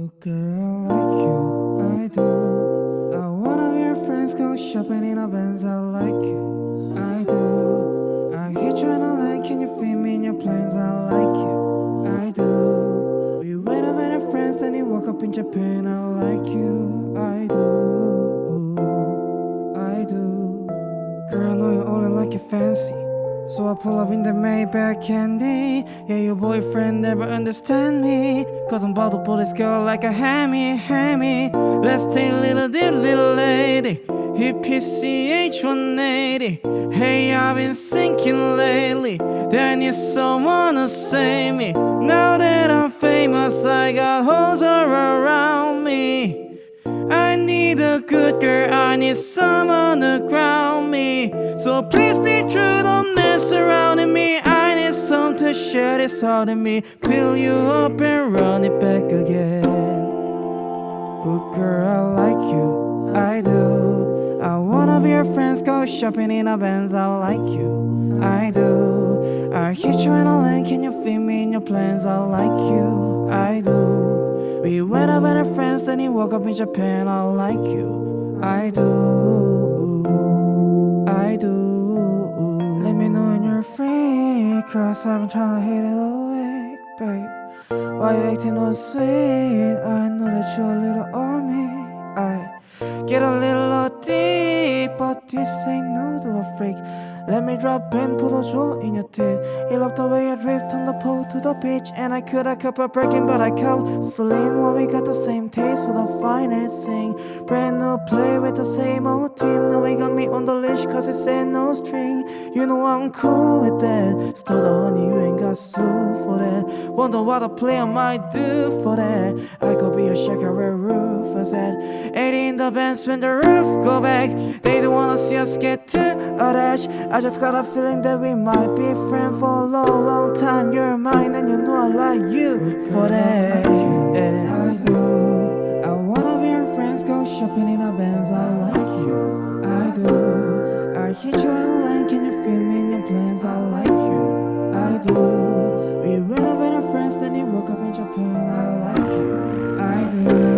Oh girl, like you, I do. I wanna be your friends, go shopping in a Benz, I like you, I do. I hit you in a line, can you fit me in your plans, I like you, I do. We went up with our friends, then you woke up in Japan, I like you, I do. I do. Girl, I know you're all like you fancy so I pull up in the Maybach candy. Yeah, your boyfriend never understand me. Cause I'm about to pull this girl like a hammy, hammy. Let's take little dip, little lady. Hip PCH 180 Hey, I've been thinking lately. That you someone to save me. Now that I'm famous, I got hoes all around me. I need a good girl, I need someone to ground me. So please be true, this heart me. Fill you up and run it back again. Oh girl, I like you, I do. I wanna be your friends, go shopping in a Benz. I like you, I do. I hit you in a lane, can you fit me in your plans? I like you, I do. We went out with our friends, then you woke up in Japan. I like you, I do Cause I've been trying to hit it away, babe. Why you acting all sweet? I know that you're a little on me. I get a little deep But this ain't no to a freak. Let me drop in, jewel in your teeth. You love the way I drift on the pole to the beach And I could have kept a breaking but I kept Celine Well we got the same thing Brand new play with the same old team. Now we got me on the leash cause it said no string. You know I'm cool with that. Stole the honey, you ain't got sued for that. Wonder what a player might do for that. I could be a shaker where roof I said. 80 in the Benz when the roof go back. They don't wanna see us get to a dash I just got a feeling that we might be friends for a long, long time. You're mine and you know I like you for that shopping in a Benz, I like you, I do. I hit you in line, can you feel me in your plans, I like you, I do. We went over to France, then you woke up in Japan, I like you, I do.